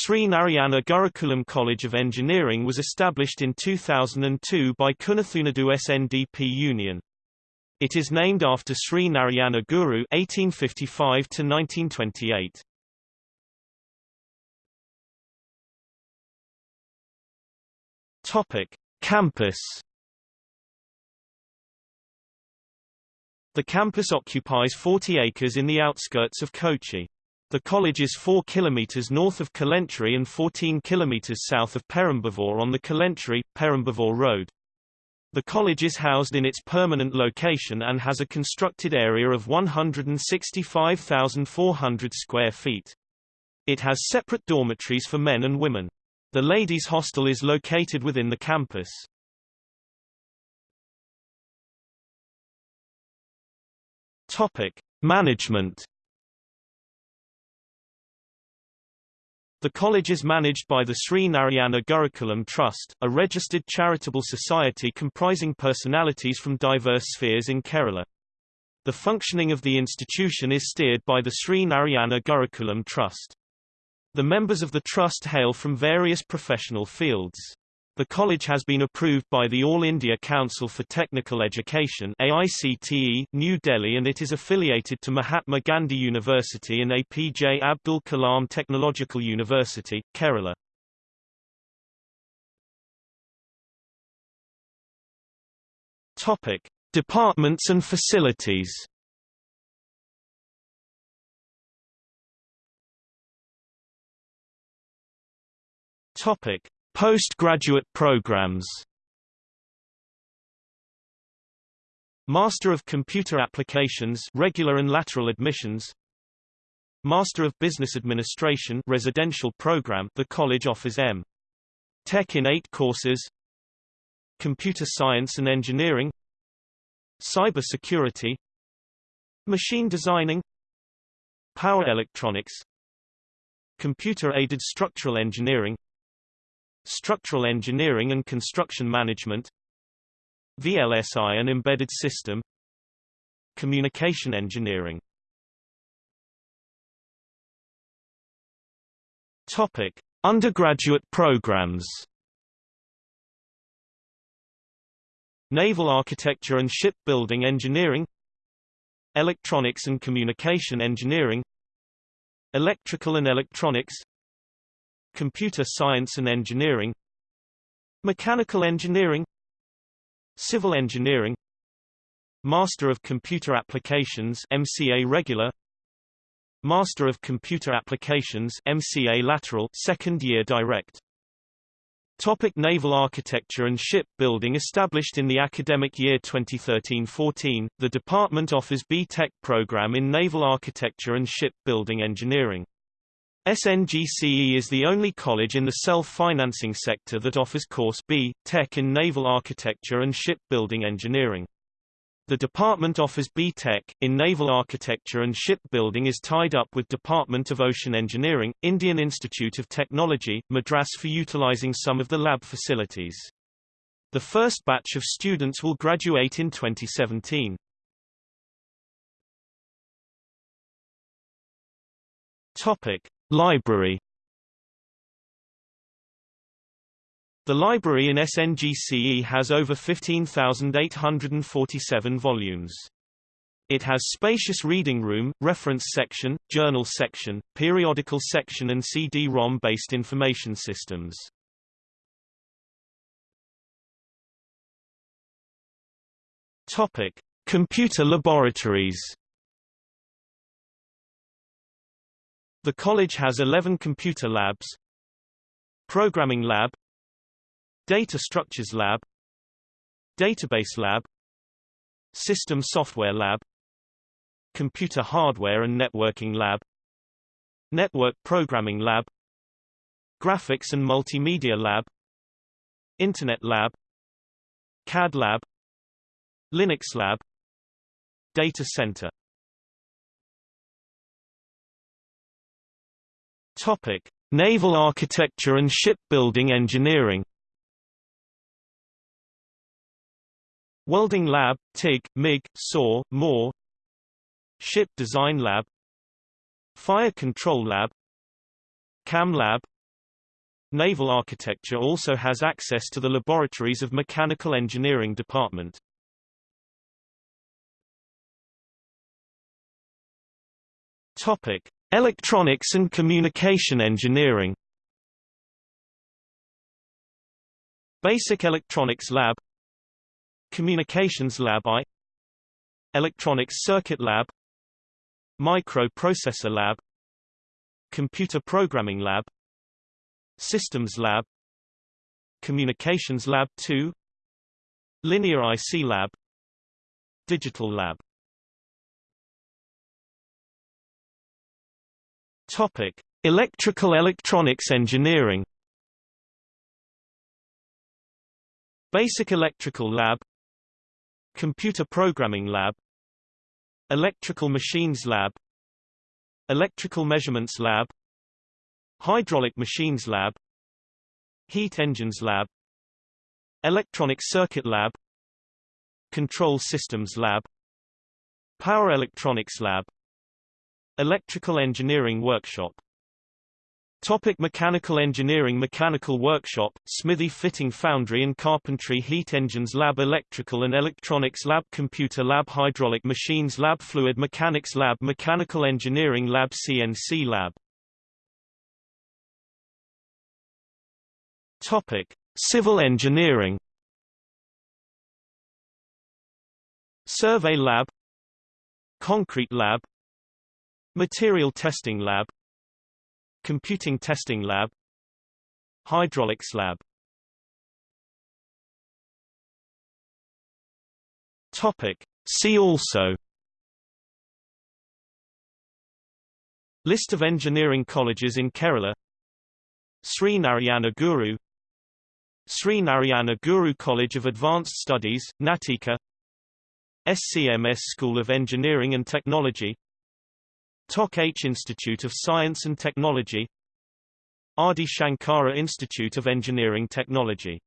Sri Narayana Gurukulam College of Engineering was established in 2002 by Kunnathunad SNDP Union. It is named after Sri Narayana Guru 1855 1928. Topic: Campus The campus occupies 40 acres in the outskirts of Kochi. The college is 4 km north of Kolenchery and 14 km south of Perumbavoor on the Kolenchery-Perambavoor Road. The college is housed in its permanent location and has a constructed area of 165,400 square feet. It has separate dormitories for men and women. The ladies' hostel is located within the campus. Topic: Management. The college is managed by the Sri Narayana Gurukulam Trust, a registered charitable society comprising personalities from diverse spheres in Kerala. The functioning of the institution is steered by the Sri Narayana Gurukulam Trust. The members of the trust hail from various professional fields. The college has been approved by the All India Council for Technical Education AICTE, New Delhi and it is affiliated to Mahatma Gandhi University and APJ Abdul Kalam Technological University, Kerala. Topic: Departments and facilities. Topic: Postgraduate programs. Master of Computer Applications regular and lateral admissions. Master of Business Administration residential program the college offers M. Tech in 8 courses. Computer Science and Engineering. Cyber Security. Machine Designing. Power Electronics. Computer-aided structural engineering Structural Engineering and Construction Management VLSI and Embedded System Communication Engineering Topic: Undergraduate programs. Naval Architecture and Shipbuilding Engineering Electronics and Communication Engineering Electrical and Electronics Computer Science and Engineering Mechanical Engineering Civil Engineering Master of Computer Applications MCA Regular Master of Computer Applications MCA Lateral second year direct Topic Naval Architecture and Shipbuilding Established in the academic year 2013-14, the department offers B.Tech program in Naval Architecture and Shipbuilding Engineering. SNGCE is the only college in the self-financing sector that offers Course B, Tech in Naval Architecture and Shipbuilding Engineering. The department offers B.Tech, in Naval Architecture and Shipbuilding is tied up with Department of Ocean Engineering, Indian Institute of Technology, Madras for utilizing some of the lab facilities. The first batch of students will graduate in 2017. Topic. Library The library in SNGCE has over 15,847 volumes. It has spacious reading room, reference section, journal section, periodical section and CD-ROM based information systems. Topic: Computer laboratories The college has 11 computer labs. Programming Lab. Data Structures Lab. Database Lab. System Software Lab. Computer Hardware and Networking Lab. Network Programming Lab. Graphics and Multimedia Lab. Internet Lab. CAD Lab. Linux Lab. Data Center Topic: Naval Architecture and Shipbuilding Engineering. Welding Lab, TIG, MIG, SAW, MORE Ship Design Lab Fire Control Lab CAM Lab Naval Architecture also has access to the laboratories of Mechanical Engineering Department. Topic: Electronics and Communication Engineering. Basic Electronics Lab. Communications Lab I. Electronics Circuit Lab. Microprocessor Lab. Computer Programming Lab. Systems Lab. Communications Lab 2 Linear IC Lab. Digital Lab Topic: Electrical Electronics Engineering Basic Electrical Lab Computer Programming Lab Electrical Machines Lab Electrical Measurements Lab Hydraulic Machines Lab Heat Engines Lab Electronic Circuit Lab Control Systems Lab Power Electronics Lab Electrical Engineering Workshop. Topic Mechanical Engineering Mechanical Workshop, Smithy Fitting Foundry and Carpentry Heat Engines Lab Electrical and Electronics Lab Computer Lab Hydraulic Machines Lab Fluid Mechanics Lab Mechanical Engineering Lab CNC Lab. Topic Civil Engineering. Survey Lab. Concrete Lab Material Testing Lab. Computing Testing Lab. Hydraulics Lab. Topic. See also. List of engineering colleges in Kerala. Sri Narayana Guru. Sri Narayana Guru College of Advanced Studies, Nattika. SCMS School of Engineering and Technology Toc H Institute of Science and Technology Adi Shankara Institute of Engineering Technology